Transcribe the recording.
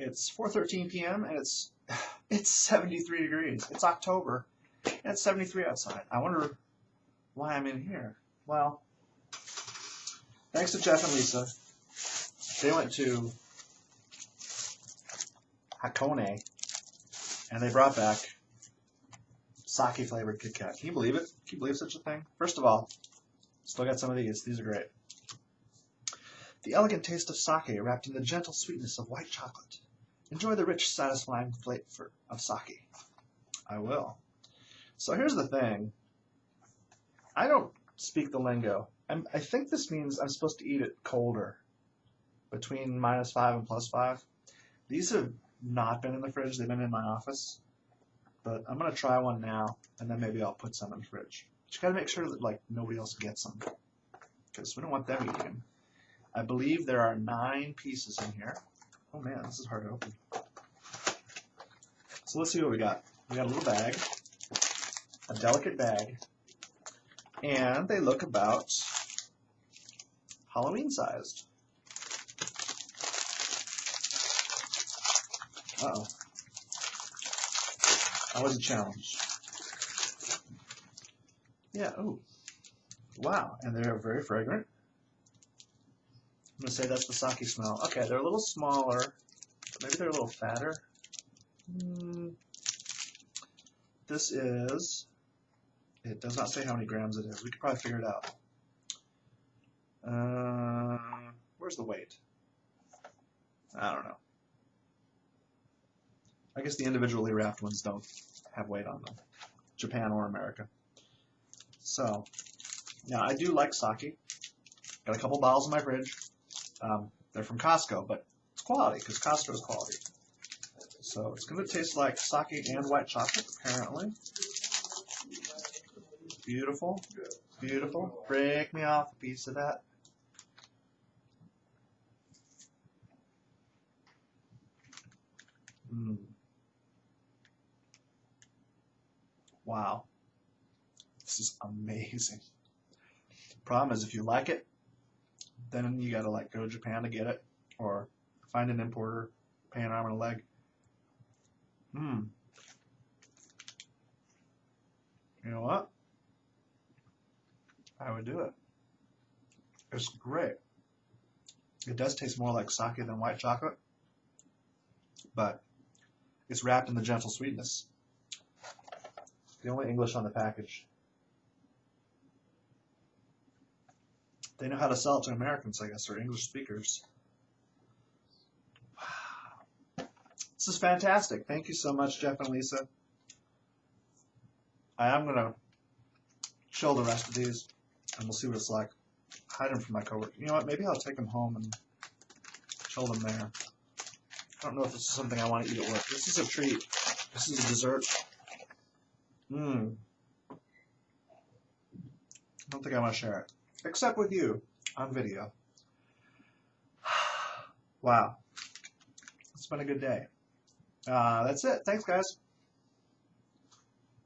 it's 4:13 p.m. and it's it's 73 degrees. It's October and it's 73 outside. I wonder why I'm in here. Well, thanks to Jeff and Lisa, they went to Hakone and they brought back sake flavored Kit Kat. Can you believe it? Can you believe such a thing? First of all, still got some of these. These are great. The elegant taste of sake wrapped in the gentle sweetness of white chocolate. Enjoy the rich, satisfying flavor of sake. I will. So here's the thing. I don't speak the lingo. I'm, I think this means I'm supposed to eat it colder, between minus five and plus five. These have not been in the fridge. They've been in my office. But I'm gonna try one now, and then maybe I'll put some in the fridge. But you gotta make sure that like nobody else gets them, because we don't want them eating. I believe there are nine pieces in here. Oh man, this is hard to open. So let's see what we got. We got a little bag, a delicate bag, and they look about Halloween sized. Uh oh. That was a challenge. Yeah, oh. Wow, and they're very fragrant. I'm gonna say that's the sake smell. Okay, they're a little smaller. Maybe they're a little fatter. Mm. This is, it does not say how many grams it is. We could probably figure it out. Uh, where's the weight? I don't know. I guess the individually wrapped ones don't have weight on them, Japan or America. So, now I do like sake. Got a couple bottles in my fridge. Um, they're from Costco, but it's quality because Costco is quality. So it's going to taste like sake and white chocolate, apparently. Beautiful, beautiful. Break me off a piece of that. Mm. Wow. This is amazing. Problem is, if you like it, then you gotta like go to Japan to get it, or find an importer, pay an arm and a leg. Hmm. You know what? I would do it. It's great. It does taste more like sake than white chocolate, but it's wrapped in the gentle sweetness. The only English on the package. They know how to sell it to Americans, I guess, or English speakers. Wow. This is fantastic. Thank you so much, Jeff and Lisa. I am going to chill the rest of these, and we'll see what it's like. Hide them from my coworker. You know what? Maybe I'll take them home and chill them there. I don't know if this is something I want to eat at work. This is a treat. This is a dessert. Mmm. I don't think I want to share it. Except with you on video. wow. It's been a good day. Uh, that's it. Thanks, guys.